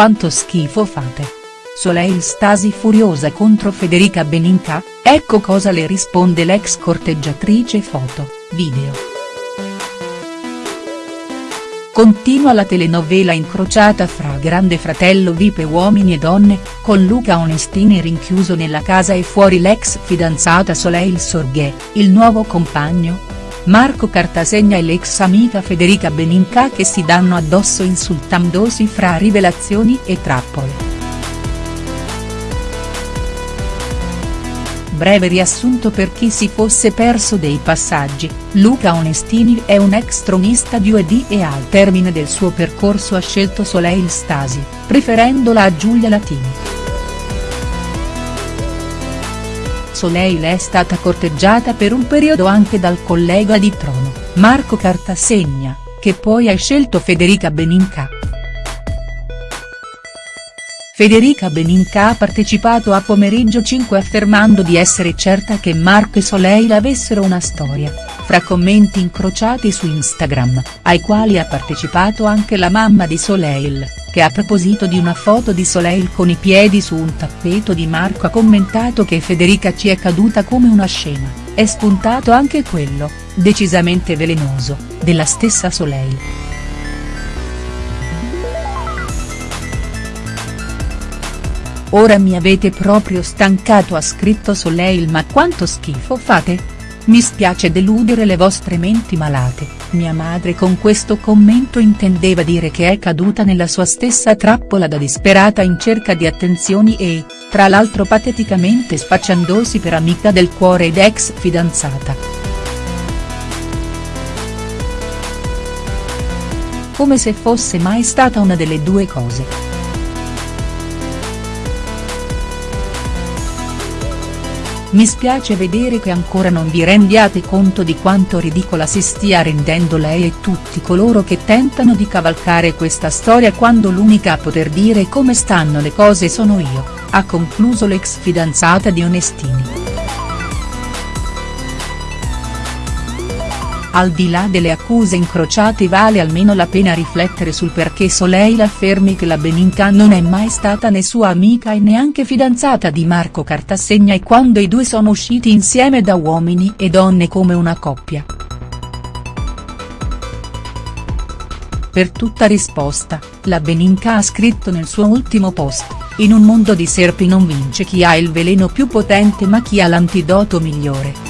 quanto schifo fate. Soleil Stasi furiosa contro Federica Beninca, ecco cosa le risponde l'ex corteggiatrice foto, video. Continua la telenovela incrociata fra Grande Fratello Vipe Uomini e Donne, con Luca Onestini rinchiuso nella casa e fuori l'ex fidanzata Soleil Sorghè, il nuovo compagno, Marco Cartasegna e l'ex amica Federica Beninca che si danno addosso insultandosi fra rivelazioni e trappole. Breve riassunto per chi si fosse perso dei passaggi, Luca Onestini è un ex tronista di UED e al termine del suo percorso ha scelto Soleil Stasi, preferendola a Giulia Latini. Soleil è stata corteggiata per un periodo anche dal collega di trono, Marco Cartasegna, che poi ha scelto Federica Beninca. Federica Beninca ha partecipato a Pomeriggio 5 affermando di essere certa che Marco e Soleil avessero una storia, fra commenti incrociati su Instagram, ai quali ha partecipato anche la mamma di Soleil, che a proposito di una foto di Soleil con i piedi su un tappeto di Marco ha commentato che Federica ci è caduta come una scena, è spuntato anche quello, decisamente velenoso, della stessa Soleil. Ora mi avete proprio stancato ha scritto Soleil ma quanto schifo fate? Mi spiace deludere le vostre menti malate, mia madre con questo commento intendeva dire che è caduta nella sua stessa trappola da disperata in cerca di attenzioni e, tra l'altro pateticamente spacciandosi per amica del cuore ed ex fidanzata. Come se fosse mai stata una delle due cose. Mi spiace vedere che ancora non vi rendiate conto di quanto ridicola si stia rendendo lei e tutti coloro che tentano di cavalcare questa storia quando l'unica a poter dire come stanno le cose sono io, ha concluso l'ex fidanzata di Onestini. Al di là delle accuse incrociate vale almeno la pena riflettere sul perché Soleil affermi che la Beninca non è mai stata né sua amica e neanche fidanzata di Marco Cartasegna e quando i due sono usciti insieme da Uomini e Donne come una coppia. Per tutta risposta, la Beninca ha scritto nel suo ultimo post, in un mondo di serpi non vince chi ha il veleno più potente ma chi ha l'antidoto migliore.